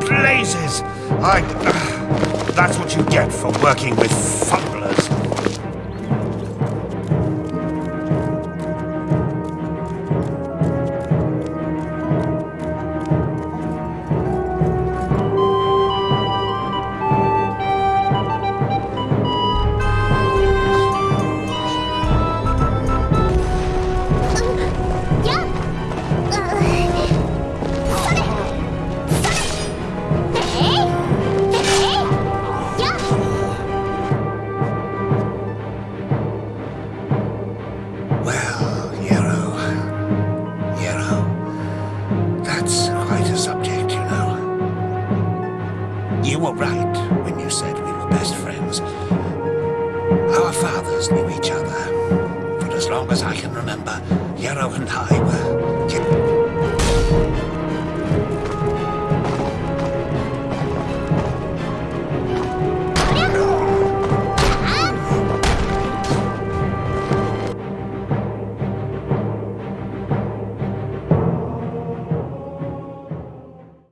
blazes! I... Uh, that's what you get for working with fumblers. Were right when you said we were best friends. Our fathers knew each other. For as long as I can remember, Yarrow and I were